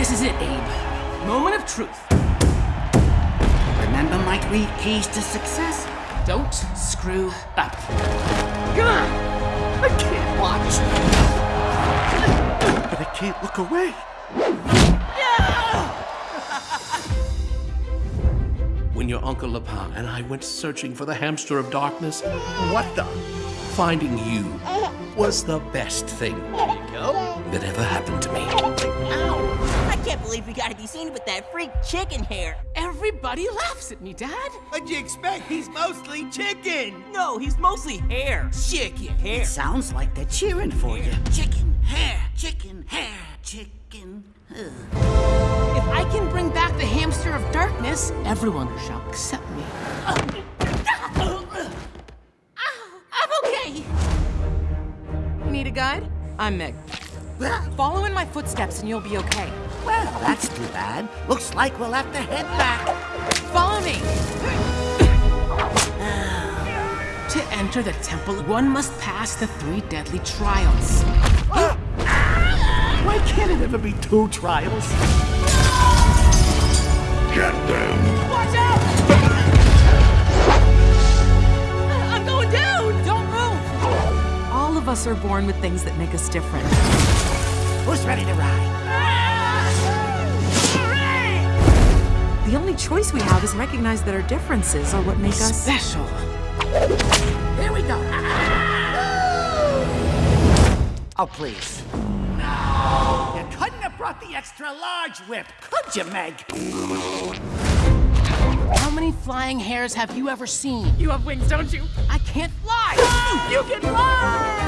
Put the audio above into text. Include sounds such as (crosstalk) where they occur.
This is it, Abe. Moment of truth. Remember my three keys to success? Don't screw up. Come on! I can't watch. But I can't look away. (laughs) When your Uncle Lapin and I went searching for the hamster of darkness, What the? Finding you was the best thing that ever happened to me. Ow! I can't believe we gotta be seen with that freak chicken hare. Everybody laughs at me, Dad. What'd you expect? He's mostly chicken. No, he's mostly hare. Chicken. Hare. It sounds like they're cheering for you. Chicken, hare, chicken, hare, chicken. Ugh. If I can bring back the hamster of darkness, everyone shall accept me. I'm. You need a guide? I'm Meg. Follow in my footsteps and you'll be okay. Well, that's too bad. Looks like we'll have to head back. Follow me! To enter the temple, one must pass the three deadly trials. Why can't it ever be two trials? Us are born with things that make us different. Who's ready to ride? The only choice we have is recognize that our differences are what make us. Special. Here we go. Oh, please. No! You couldn't have brought the extra large whip, could you, Meg? How many flying hares have you ever seen? You have wings, don't you? I can't fly! (gasps) You can fly!